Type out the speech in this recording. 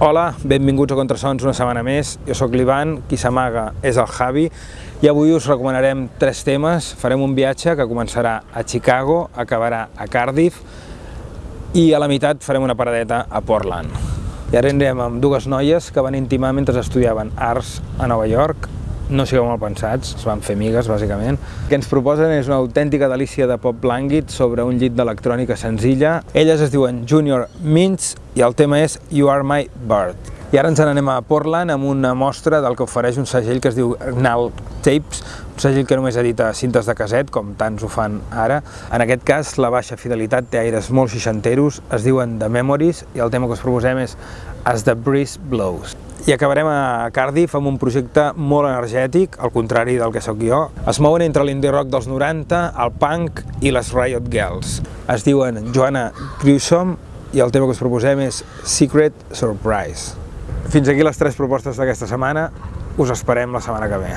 Hola, benvinguts a Contrasons una setmana més. Jo sóc l'Ivan, qui s'amaga és el Javi i avui us recomanarem tres temes. Farem un viatge que començarà a Chicago, acabarà a Cardiff i a la meitat farem una paradeta a Portland. I ara anirem amb dues noies que van intimar mentre estudiaven arts a Nova York no sigueu mal pensats, es van fer amigues, bàsicament. El que ens proposen és una autèntica delícia de pop lànguid sobre un llit d'electrònica senzilla. Elles es diuen Junior Mints i el tema és You Are My Bird. I ara ens n'anem a Portland amb una mostra del que ofereix un segell que es diu Gnal Tapes, un segell que només edita cintes de caset, com tants ho fan ara. En aquest cas, la baixa fidelitat té aires molt seixanteros, es diuen The Memories, i el tema que us proposem és As the Breeze Blows. I acabarem a Cardiff amb un projecte molt energètic, al contrari del que sóc jo. Es mouen entre l'indie rock dels 90, el punk i les Riot Girls. Es diuen Joanna Grusom i el tema que us proposem és Secret Surprise. Fins aquí les tres propostes d'aquesta setmana. Us esperem la setmana que ve.